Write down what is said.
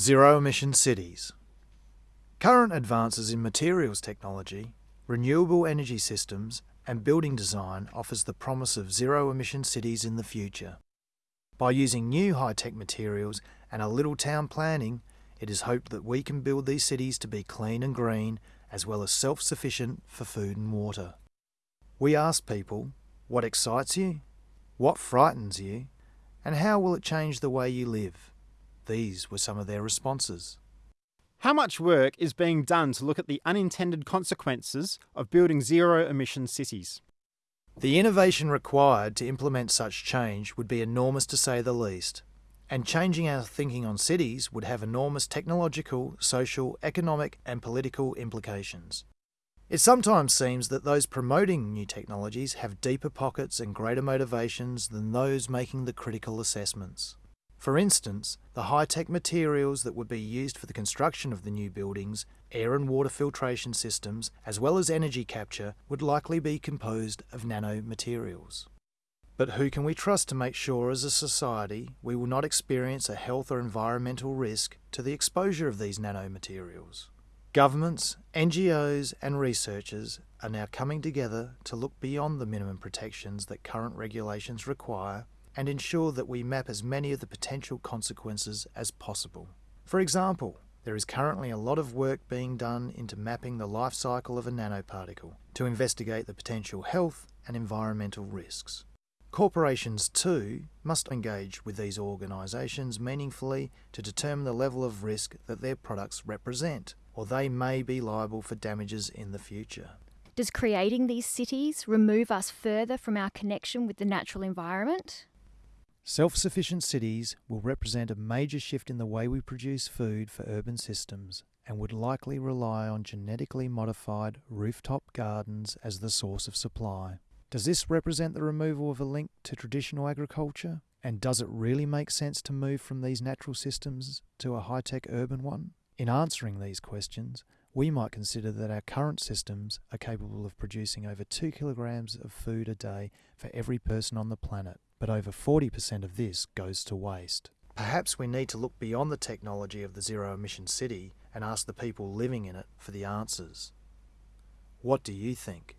Zero emission cities. Current advances in materials technology, renewable energy systems, and building design offers the promise of zero emission cities in the future. By using new high tech materials and a little town planning, it is hoped that we can build these cities to be clean and green as well as self sufficient for food and water. We asked people what excites you, what frightens you, and how will it change the way you live? These were some of their responses. How much work is being done to look at the unintended consequences of building zero emission cities? The innovation required to implement such change would be enormous to say the least, and changing our thinking on cities would have enormous technological, social, economic, and political implications. It sometimes seems that those promoting new technologies have deeper pockets and greater motivations than those making the critical assessments. For instance, the high tech materials that would be used for the construction of the new buildings, air and water filtration systems, as well as energy capture, would likely be composed of nanomaterials. But who can we trust to make sure as a society we will not experience a health or environmental risk to the exposure of these nanomaterials? Governments, NGOs, and researchers are now coming together to look beyond the minimum protections that current regulations require and ensure that we map as many of the potential consequences as possible. For example, there is currently a lot of work being done into mapping the life cycle of a nanoparticle to investigate the potential health and environmental risks. Corporations, too, must engage with these organisations meaningfully to determine the level of risk that their products represent or they may be liable for damages in the future. Does creating these cities remove us further from our connection with the natural environment? Self sufficient cities will represent a major shift in the way we produce food for urban systems and would likely rely on genetically modified rooftop gardens as the source of supply. Does this represent the removal of a link to traditional agriculture? And does it really make sense to move from these natural systems to a high tech urban one? In answering these questions, we might consider that our current systems are capable of producing over 2 kilograms of food a day for every person on the planet, but over 40% of this goes to waste. Perhaps we need to look beyond the technology of the zero emission city and ask the people living in it for the answers. What do you think?